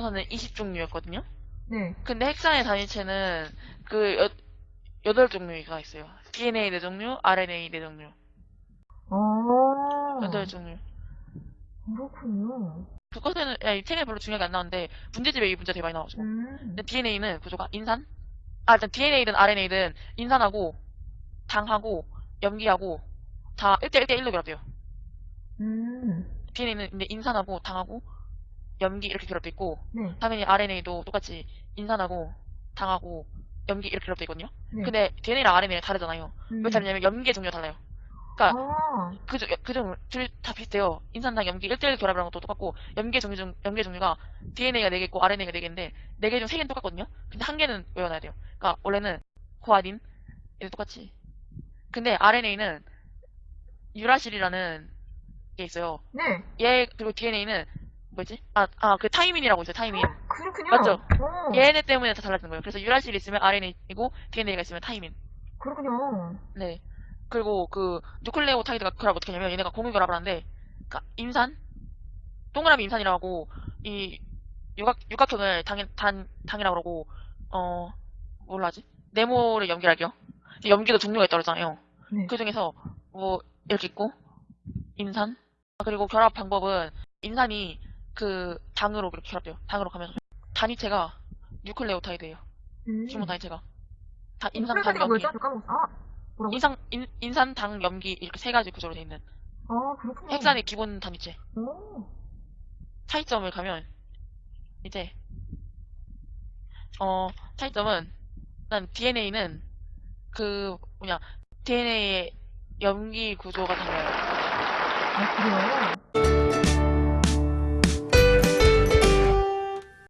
20종류였거든요. 네. 근데 핵산의 단위체는 그 여, 8종류가 있어요. DNA 4종류, RNA 4종류. 어. 8종류. 그렇군요. 그것은 야, 이 책에 별로 중요하게 안 나오는데 문제집에 이 문제 되게 많이 나오죠. 음. 근데 DNA는 구조가 인산? 아, 일단 DNA든 RNA든 인산하고 당하고 염기하고 다 1대 1대 1로 결합돼요. 음. DNA는 인산하고 당하고 염기 이렇게 결합돼 있고 네. 당연히 RNA도 똑같이 인산하고 당하고 염기 이렇게 결합돼 있거든요. 네. 근데 DNA랑 RNA가 다르잖아요. 음. 왜 다르냐면 염기의 종류가 달라요. 그러니까 아. 그중 그중 둘다 비슷해요. 인산당 염기 1대1 결합이랑 것도 똑같고 염기의 종류 중 염기의 종류가 DNA가 4개 있고 RNA가 4개인데 4개 중 3개는 똑같거든요. 근데 한 개는 외워놔야 돼요. 그러니까 원래는 코아딘 얘도 똑같이. 근데 RNA는 유라실이라는 게 있어요. 네. 얘 그리고 DNA는 뭐지? 아, 아, 그 타이민이라고 있어요. 타이민. 그렇군요. 맞죠? 어. 얘네 때문에 다 달라지는 거예요. 그래서 유라실이 있으면 RNA이고 DNA가 있으면 타이민. 그렇군요. 네. 그리고 그 누클레오타이드가 결합 어떻게 하냐면 얘네가 공유 결합을 하는데 그러니까 인산 동그라미 인산이라고 이 육각 육각형을 당 단 당이라고 그러고 어 뭘로 하지? 네모를 염기할게요. 염기도 종류가 있다고 그러잖아요. 네. 그 중에서 뭐 이렇게 있고 인산 아, 그리고 결합 방법은 인산이 그 당으로 그렇게 결합돼요. 당으로 가면서 단위체가 뉴클레오타이드예요. 음. 주문 단위체가 다 인산 당 염기. 아. 인산 인, 인산 당 염기 이렇게 세 가지 구조로 돼 있는 아, 그렇군요. 핵산의 기본 단위체 오. 차이점을 가면 이제 어 차이점은 일단 DNA는 그 뭐냐 DNA의 염기 구조가 달라요. 아, 그래요?